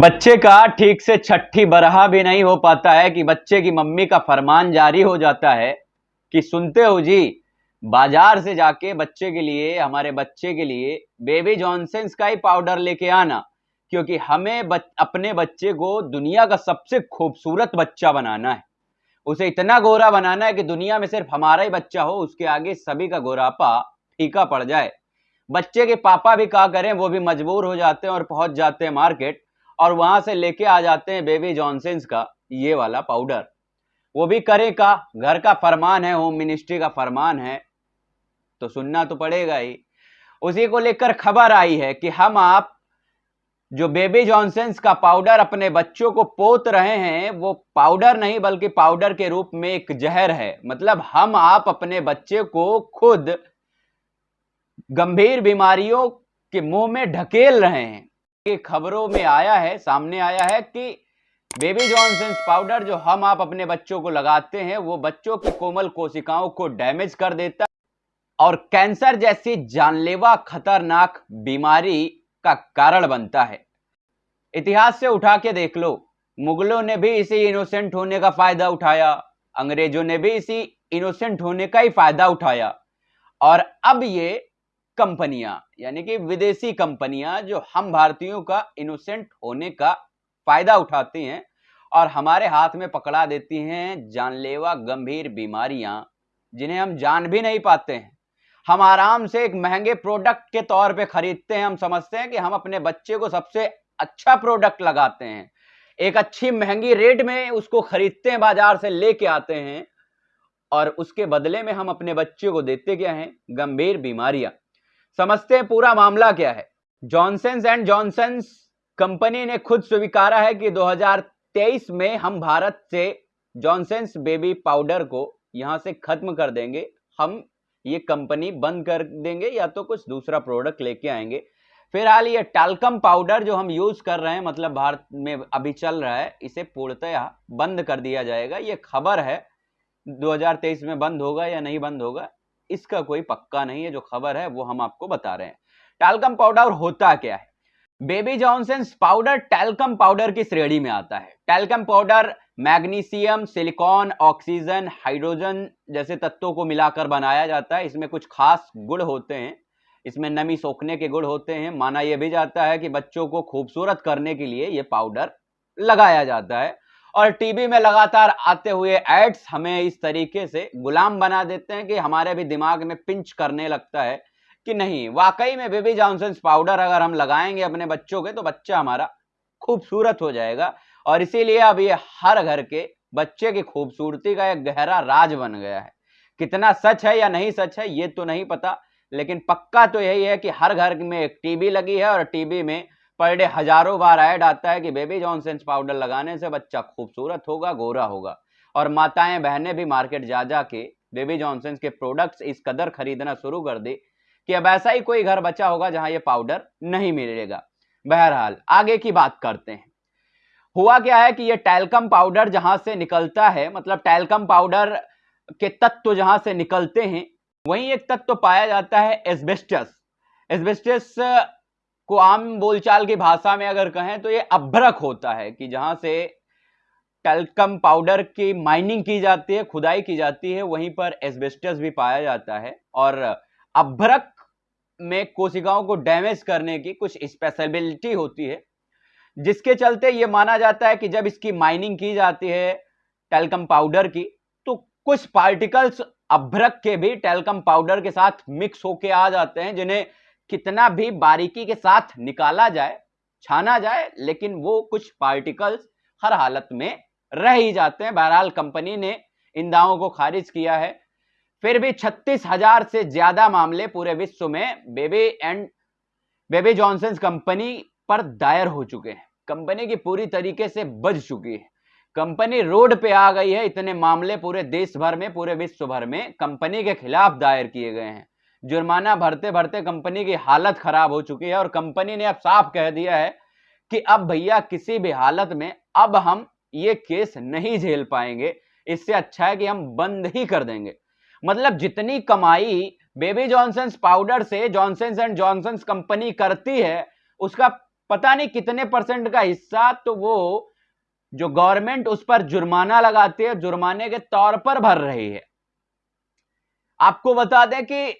बच्चे का ठीक से छठी बरहा भी नहीं हो पाता है कि बच्चे की मम्मी का फरमान जारी हो जाता है कि सुनते हो जी बाज़ार से जाके बच्चे के लिए हमारे बच्चे के लिए बेबी जॉनसन्स का ही पाउडर लेके आना क्योंकि हमें बच, अपने बच्चे को दुनिया का सबसे खूबसूरत बच्चा बनाना है। उसे इतना गोरा बनाना है कि दुनिया में सिर्फ़ हमारा ही बच्चा हो उसके आगे सभी का गोरापा फीका पड़ जाए। बच्चे के पापा भी क्या करें वो भी मजबूर हो जाते हैं और पहुँच जाते हैं मार्केट। और वहाँ से लेके आ जाते हैं बेबी जॉनसन्स का, ये वाला पाउडर। वो भी करे का घर का फरमान है, होम मिनिस्ट्री का फरमान है तो सुनना तो पड़ेगा ही। उसी को लेकर खबर आई है कि हम आप, जो बेबी जॉनसन्स का पाउडर अपने बच्चों को पोत रहे हैं, वो पाउडर नहीं, बल्कि पाउडर के रूप में एक जहर है। मतलब हम आप अपने बच्चे को खुद गंभीर बीमारियों के मुँह में ढकेल रहे हैं। कि खबरों में आया है, सामने आया है कि बेबी जॉनसन्स पाउडर जो हम आप अपने बच्चों को लगाते हैं, वो बच्चों की कोमल कोशिकाओं को डैमेज कर देता और कैंसर जैसी जानलेवा खतरनाक बीमारी का कारण बनता है। इतिहास से उठा के देख लो, मुगलों ने भी इसी इनोसेंट होने का फ़ायदा उठाया, अंग्रेज़ों ने भी इसी इनोसेंट होने का ही फ़ायदा उठाया। और अब ये कंपनियाँ, यानी कि विदेशी कंपनियाँ जो हम भारतीयों का इनोसेंट होने का फ़ायदा उठाती हैं और हमारे हाथ में पकड़ा देती हैं जानलेवा गंभीर बीमारियाँ, जिन्हें हम जान भी नहीं पाते हैं। हम आराम से एक महँगे प्रोडक्ट के तौर पे खरीदते हैं, हम समझते हैं कि हम अपने बच्चे को सबसे अच्छा प्रोडक्ट लगाते हैं। एक अच्छी महँगी रेट में उसको खरीदते हैं, बाज़ार से लेके आते हैं और उसके बदले में हम अपने बच्चे को देते क्या हैं? गंभीर बीमारियाँ। समझते हैं पूरा मामला क्या है। जॉनसन एंड जॉनसन कंपनी ने खुद स्वीकारा है कि 2023 में हम भारत से जॉनसन बेबी पाउडर को यहाँ से खत्म कर देंगे। हम ये कंपनी बंद कर देंगे या तो कुछ दूसरा प्रोडक्ट लेके आएँगे। फ़िलहाल ये टालकम पाउडर जो हम यूज़ कर रहे हैं मतलब भारत में अभी चल रहा है, इसे पूर्णतया बंद कर दिया जाएगा। ये खबर है 2023 में बंद होगा या नहीं बंद होगा? इसका कोई पक्का नहीं है, जो खबर है, वो हम आपको बता रहे हैं। टैल्कम पाउडर होता क्या है? Baby Johnson powder talcum powder की श्रेणी में आता है? Talcum powder magnesium silicon oxygen hydrogen जैसे तत्वों को मिलाकर बनाया जाता है। इसमें कुछ खास गुण होते हैं। इसमें नमी सोखने के गुण होते हैं। माना यह भी जाता है कि बच्चों को खूबसूरत करने के लिए यह पाउडर लगाया जाता है। और टीवी में लगातार आते हुए एड्स हमें इस तरीके से गुलाम बना देते हैं कि हमारे भी दिमाग में पिंच करने लगता है कि नहीं, वाकई में बेबी जॉनसन पाउडर अगर हम लगाएँगे अपने बच्चों के तो बच्चा हमारा खूबसूरत हो जाएगा। और इसीलिए अब ये हर घर के बच्चे की खूबसूरती का एक गहरा राज बन गया है। कितना सच है या नहीं सच है, ये तो नहीं पता, लेकिन पक्का तो यही है कि हर घर में एक टीवी लगी है और टीवी में पर डे हज़ारों बार ऐड आता है कि बेबी जॉनसन पाउडर लगाने से बच्चा खूबसूरत होगा, गोरा होगा। और माताएँ, बहनें भी मार्केट जा जा के बेबी जॉनसन के प्रोडक्ट्स इस कदर खरीदना शुरू कर दे कि अब ऐसा ही कोई घर बचा होगा जहाँ ये पाउडर नहीं मिलेगा। बहरहाल, आगे की बात करते हैं। हुआ क्या है कि ये टैलकम पाउडर जहाँ से निकलता है मतलब टैलकम पाउडर के तत्व जहाँ से निकलते हैं, वहीं एक तत्व पाया जाता है एस्बेस्टस। एस्बेस्टस को आम बोलचाल की भाषा में अगर कहें तो ये अभ्रक होता है कि जहाँ से टेलकम पाउडर की माइनिंग की जाती है, खुदाई की जाती है, वहीं पर एस्बेस्टस भी पाया जाता है। और अभ्रक में कोशिकाओं को डैमेज करने की कुछ स्पेशलिटी होती है, जिसके चलते ये माना जाता है कि जब इसकी माइनिंग की जाती है टेलकम पाउडर की तो कुछ पार्टिकल्स अभ्रक के भी टेलकम पाउडर के साथ मिक्स होके आ जाते हैं, जिन्हें कितना भी बारीकी के साथ निकाला जाए, छाना जाए, लेकिन वो कुछ पार्टिकल्स हर हालत में रह ही जाते हैं। बहरहाल कंपनी ने इन दावों को खारिज किया है। फिर भी छत्तीस हज़ार से ज़्यादा मामले पूरे विश्व में baby and baby Johnson company पर दायर हो चुके हैं। कंपनी की पूरी तरीके से बज चुकी है। कंपनी रोड पे आ गई है। इतने मामले पूरे देश भर में, पूरे विश्व भर में कंपनी के खिलाफ दायर किए गए हैं। जुर्माना भरते भरते कंपनी की हालत खराब हो चुकी है और कंपनी ने अब साफ़ कह दिया है कि अब भैया किसी भी हालत में अब हम ये केस नहीं झेल पाएँगे। इससे अच्छा है कि हम बंद ही कर देंगे। मतलब जितनी कमाई बेबी जॉनसन पाउडर से जॉनसन एंड जॉनसन कंपनी करती है, उसका पता नहीं कितने परसेंट का हिस्सा तो वो जो गवर्नमेंट उस पर जुर्माना लगाती है, जुर्माने के तौर पर भर रही है। आपको बता दें कि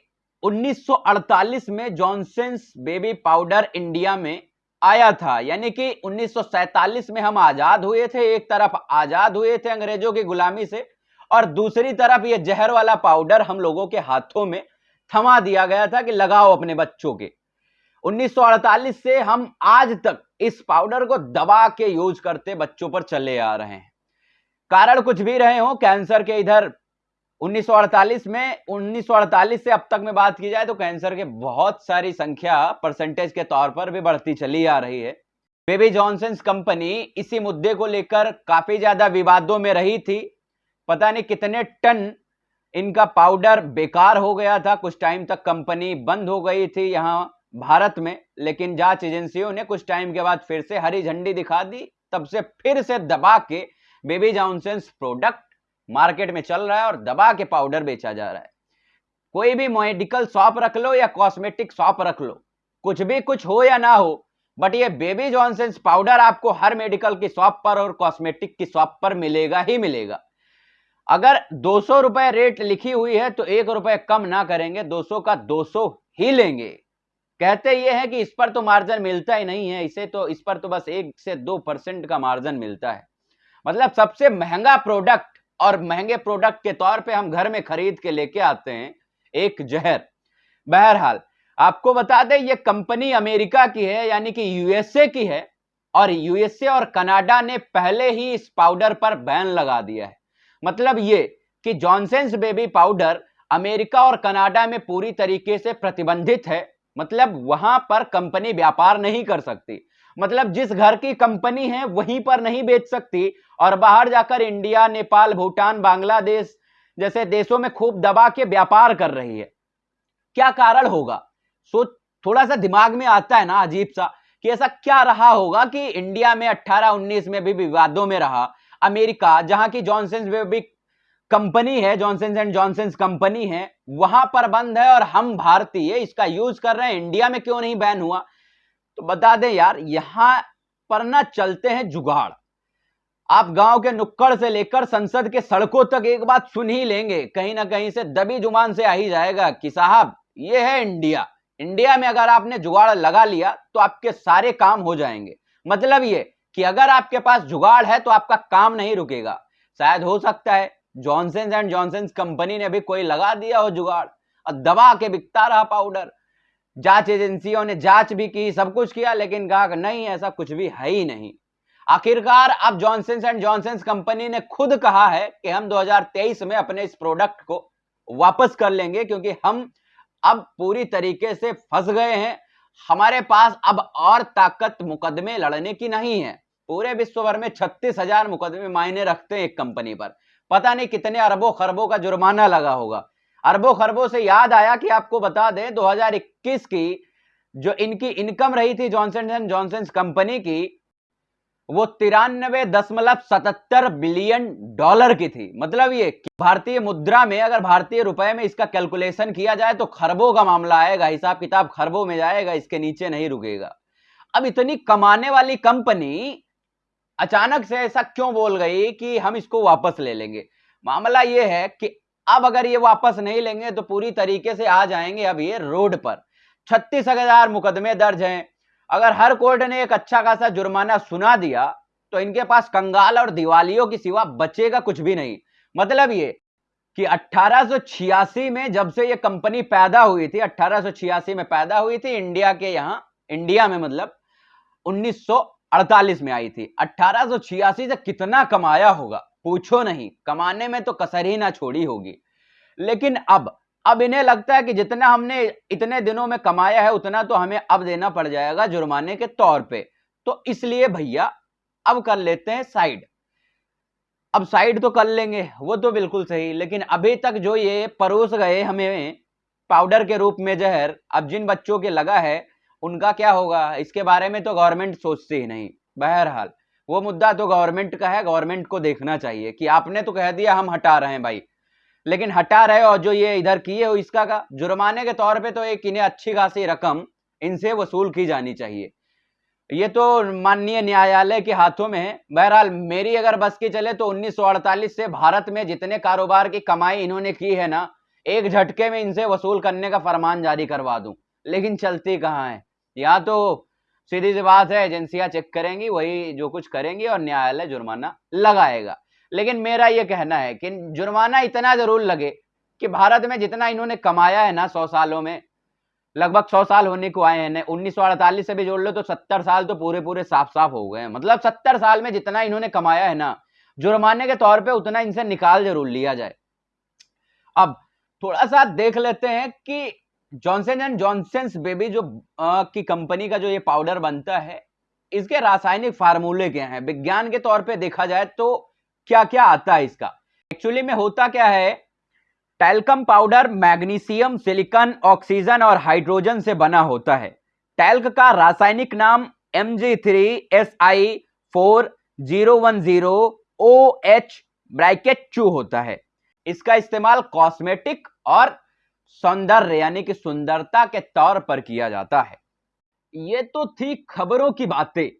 1948 में जॉनसन्स बेबी पाउडर इंडिया में आया था। यानी कि 1947 में हम आज़ाद हुए थे। एक तरफ़ आज़ाद हुए थे अंग्रेज़ों की गुलामी से और दूसरी तरफ़ ये जहर वाला पाउडर हम लोगों के हाथों में थमा दिया गया था कि लगाओ अपने बच्चों के। 1948 से हम आज तक इस पाउडर को दबा के यूज़ करते बच्चों पर चले आ रहे हैं। कारण कुछ भी रहे हो, कैंसर के इधर 1948 में 1948 से अब तक में बात की जाए तो कैंसर के बहुत सारी संख्या परसेंटेज के तौर पर भी बढ़ती चली आ रही है। बेबी जॉनसन कंपनी इसी मुद्दे को लेकर काफ़ी ज़्यादा विवादों में रही थी। पता नहीं कितने टन इनका पाउडर बेकार हो गया था। कुछ टाइम तक कंपनी बंद हो गई थी यहाँ भारत में, लेकिन जाँच एजेंसियों ने कुछ टाइम के बाद फिर से हरी झंडी दिखा दी। तब से फिर से दबा के बेबी जॉनसन प्रोडक्ट मार्केट में चल रहा है और दबा के पाउडर बेचा जा रहा है। कोई भी मेडिकल शॉप रख लो या कॉस्मेटिक शॉप रख लो, कुछ भी कुछ हो या ना हो बट ये बेबी जॉनसन पाउडर आपको हर मेडिकल की शॉप पर और कॉस्मेटिक की शॉप पर मिलेगा ही मिलेगा। अगर दो सौ रुपए रेट लिखी हुई है तो एक रुपए कम ना करेंगे 200 का 200 ही लेंगे। कहते ये है कि इस पर तो मार्जिन मिलता ही नहीं है, इसे तो इस पर तो बस एक से दो परसेंट का मार्जिन मिलता है। मतलब सबसे महँगा प्रोडक्ट और महँगे प्रोडक्ट के तौर पे हम घर में खरीद के लेके आते हैं एक जहर। बहरहाल, आपको बता दें, ये कंपनी अमेरिका की है, यानी कि यूएसए की है, और यूएसए और कनाडा ने पहले ही इस पाउडर पर बैन लगा दिया है। मतलब ये कि जॉनसेंस बेबी पाउडर अमेरिका और कनाडा में पूरी तरीके से प्रतिबंधित है मतलब वहाँ पर कंपनी व्यापार नहीं कर सकती। मतलब जिस घर की कंपनी है, वहीं पर नहीं बेच सकती और बाहर जाकर इंडिया, नेपाल, भूटान, बांग्लादेश जैसे देशों में खूब दबा के व्यापार कर रही है। क्या कारण होगा? सो थोड़ा सा दिमाग में आता है ना अजीब सा कि ऐसा क्या रहा होगा कि इंडिया में 18-19 में भी विवादों में रहा, अमेरिका, जहाँ की जॉनसन भी कंपनी है जॉनसन एंड जॉनसन कंपनी है, वहाँ पर बंद है और हम भारतीय इसका यूज़ कर रहे हैं। इंडिया में क्यों नहीं बैन हुआ? तो बता दें यार, यहाँ पर ना चलते हैं जुगाड़। आप गाँव के नुक्कड़ से लेकर संसद के सड़कों तक एक बात सुन ही लेंगे, कहीं ना कहीं से दबी ज़ुबान से आ ही जाएगा कि साहब, ये है इंडिया। इंडिया में अगर आपने जुगाड़ लगा लिया तो आपके सारे काम हो जाएँगे। मतलब ये कि अगर आपके पास जुगाड़ है तो आपका काम नहीं रुकेगा। शायद हो सकता है जॉनसन एंड जॉनसन कंपनी ने भी कोई लगा दिया हो जुगाड़। और दबा के बिकता रहा पाउडर जाँच एजेंसियों ने जाँच भी की, सब कुछ किया, लेकिन कहा नहीं, ऐसा कुछ भी है ही नहीं। आखिरकार अब जॉनसन एंड जॉनसन कंपनी ने खुद कहा है कि हम 2023 में अपने इस प्रोडक्ट को वापस कर लेंगे, क्योंकि हम अब पूरी तरीके से फंस गए हैं। हमारे पास अब और ताकत मुकदमे लड़ने की नहीं है। पूरे विश्व भर में छत्तीस मुकदमे मायने रखते हैं एक कंपनी पर। पता नहीं कितने अरबों खरबों का जुर्माना लगा होगा। अरबों खरबों से याद आया कि आपको बता दें 2021 की जो इनकी इनकम रही थी जॉनसन एंड जॉनसन कंपनी की, वो तिरानबे दशमलव सतहत्तर बिलियन डॉलर की थी। मतलब ये भारतीय मुद्रा में, अगर भारतीय रुपए में इसका कैलकुलेशन किया जाए तो खरबों का मामला आएगा, हिसाब किताब खरबों में जाएगा, इसके नीचे नहीं रुकेगा। अब इतनी कमाने वाली कंपनी अचानक से ऐसा क्यों बोल गई कि हम इसको वापस ले लेंगे? मामला यह है कि अब अगर ये वापस नहीं लेंगे तो पूरी तरीके से आ जाएँगे अब ये रोड पर। छत्तीस हज़ार मुकदमे दर्ज हैं। अगर हर कोर्ट ने एक अच्छा खासा जुर्माना सुना दिया तो इनके पास कंगाल और दिवालियों की सिवा बचेगा कुछ भी नहीं। मतलब ये कि 1886 में जब से ये कंपनी पैदा हुई थी 1886 में पैदा हुई थी, इंडिया के यहाँ, इंडिया में मतलब 1948 में आई थी। 1886 से कितना कमाया होगा? पूछो नहीं। कमाने में तो कसर ही ना छोड़ी होगी। लेकिन अब अब इन्हें लगता है कि जितना हमने इतने दिनों में कमाया है, उतना तो हमें अब देना पड़ जाएगा जुर्माने के तौर पे। तो इसलिए भैया, अब कर लेते हैं साइड। अब साइड तो कर लेंगे, वो तो बिल्कुल सही। लेकिन अभी तक जो ये परोस गए हमें, पाउडर के रूप में जहर, अब जिन बच्चों के लगा है उनका क्या होगा? इसके बारे में तो गवर्नमेंट सोचती ही नहीं, बहरहाल। वो मुद्दा तो गवर्नमेंट का है गवर्नमेंट को देखना चाहिए कि आपने तो कह दिया हम हटा रहे हैं भाई। लेकिन हटा रहे और जो ये इधर किए हो इसका का, जुर्माने के तौर पे तो एक इन्हें अच्छी खासी रकम, इनसे वसूल की जानी चाहिए। ये तो माननीय न्यायालय के हाथों में है। बहरहाल, मेरी अगर बस की चले तो 1948 से भारत में जितने कारोबार की कमाई इन्होंने की है ना, एक झटके में इनसे वसूल करने का फरमान जारी करवा दूँ। लेकिन चलती कहाँ है? यहाँ तो सीधी सी बात है, एजेंसियाँ चेक करेंगी, वही जो कुछ करेंगी और न्यायालय जुर्माना लगाएगा। लेकिन मेरा ये कहना है कि जुर्माना इतना ज़रूर लगे कि भारत में जितना इन्होंने कमाया है ना सौ सालों में, लगभग सौ साल होने को आए हैं, उन्नीस से भी जोड़ लो तो सत्तर साल तो पूरे पूरे साफ़ साफ़ हो गए हैं। मतलब सत्तर साल में जितना इन्होंने कमाया है ना, जुर्माने के तौर पे उतना इनसे निकाल ज़रूर लिया जाए। अब थोड़ा सा देख लेते हैं कि जॉनसन एंड जॉनसन बेबी जो आ, की कंपनी का जो ये पाउडर बनता है इसके रासायनिक फार्मूले क्या हैं? विज्ञान के तौर पे देखा जाए तो क्या क्या आता है इसका? एक्चुअली में होता क्या है? Talcum powder magnesium silicon oxygen और हाइड्रोजन से बना होता है। टैल्क का रासायनिक नाम M G three S I four zero one zero O H bracket two होता है। इसका इस्तेमाल कॉस्मेटिक और सौंदर्य यानी कि सुंदरता के तौर पर किया जाता है। ये तो थी खबरों की बातें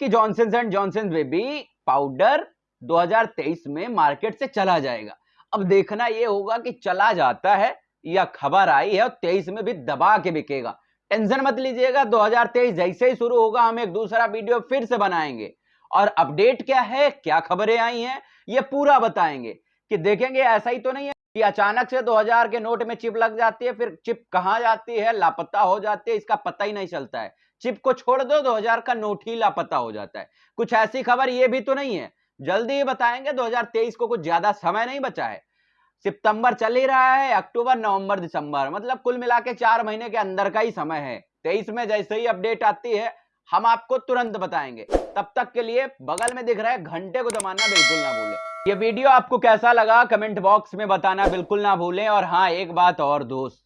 कि Johnson and Johnson baby powder 2023 में मार्केट से चला जाएगा। अब देखना यह होगा कि चला जाता है या खबर आई है और तेईस में भी दबा के बिकेगा। टेंशन मत लीजिएगा 2023 जैसे ही शुरू होगा, हम एक दूसरा वीडियो फिर से बनाएँगे। और अपडेट क्या है, क्या खबरें आई हैं, ये पूरा बताएँगे। कि देखेंगे ऐसा ही तो नहीं है कि अचानक से 2000 के नोट में चिप लग जाती है, फिर चिप कहाँ जाती है? लापता हो जाती है, इसका पता ही नहीं चलता है। चिप को छोड़ दो 2000 का नोट ही लापता हो जाता है। कुछ ऐसी खबर ये भी तो नहीं है। जल्दी ही बताएँगे 2023 को कुछ ज़्यादा समय नहीं बचा है। सितंबर चल ही रहा है, अक्टूबर, नवंबर, दिसंबर मतलब कुल मिला के चार महीने के अंदर का ही समय है। तेईस में जैसे ही अपडेट आती है, हम आपको तुरंत बताएँगे। तब तक के लिए बगल में दिख रहा है घंटे को दबाना बिल्कुल ना भूलें। ये वीडियो आपको कैसा लगा कमेंट बॉक्स में बताना बिल्कुल ना भूलें और हाँ एक बात और दोस्त।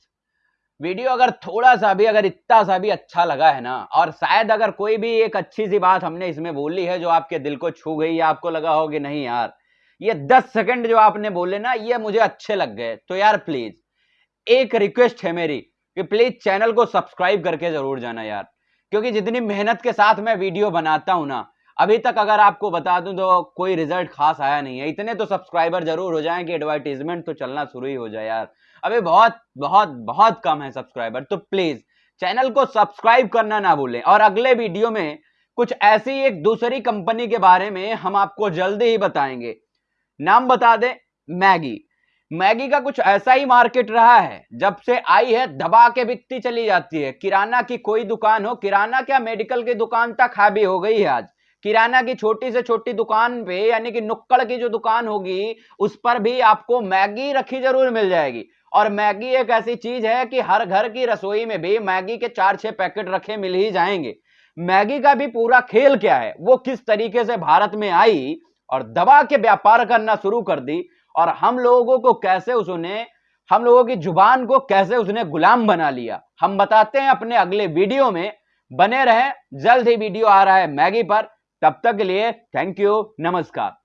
वीडियो अगर थोड़ा सा भी, अगर इतना सा भी अच्छा लगा है ना, और शायद अगर कोई भी एक अच्छी सी बात हमने इसमें बोली है जो आपके दिल को छू गई या आपको लगा हो कि नहीं यार, ये दस सेकंड जो आपने बोले ना, ये मुझे अच्छे लग गए। तो यार प्लीज़ एक रिक्वेस्ट है मेरी कि प्लीज़ चैनल को सब्सक्राइब करके ज़रूर जाना यार, क्योंकि जितनी मेहनत के साथ मैं वीडियो बनाता हूँ ना अभी तक अगर आपको बता दूँ तो कोई रिज़ल्ट खास आया नहीं है। इतने तो सब्सक्राइबर ज़रूर हो जाएँ कि एडवर्टीजमेंट तो चलना शुरू ही हो जाए यार। अभी बहुत बहुत बहुत कम है सब्सक्राइबर तो प्लीज़ चैनल को सब्सक्राइब करना ना भूलें। और अगले वीडियो में कुछ ऐसी एक दूसरी कंपनी के बारे में हम आपको जल्दी ही बताएँगे। नाम बता दें, मैगी। मैगी का कुछ ऐसा ही मार्केट रहा है, जब से आई है, दबा के बिकती चली जाती है। किराना की कोई दुकान हो, किराना क्या मेडिकल की दुकान तक हावी हो गई है आज? किराना की छोटी से छोटी दुकान पे, यानी कि नुक्कड़ की जो दुकान होगी, उस पर भी आपको मैगी रखी ज़रूर मिल जाएगी। और मैगी एक ऐसी चीज़ है कि हर घर की रसोई में भी मैगी के चार छह पैकेट रखे मिल ही जाएँगे। मैगी का भी पूरा खेल क्या है? वो किस तरीके से भारत में आई और दबा के व्यापार करना शुरू कर दी? और हम लोगों को कैसे उसने, हम लोगों की ज़ुबान को कैसे उसने गुलाम बना लिया? हम बताते हैं अपने अगले वीडियो में। बने रहें, जल्द ही वीडियो आ रहा है मैगी पर। तब तक के लिए थैंक यू नमस्कार।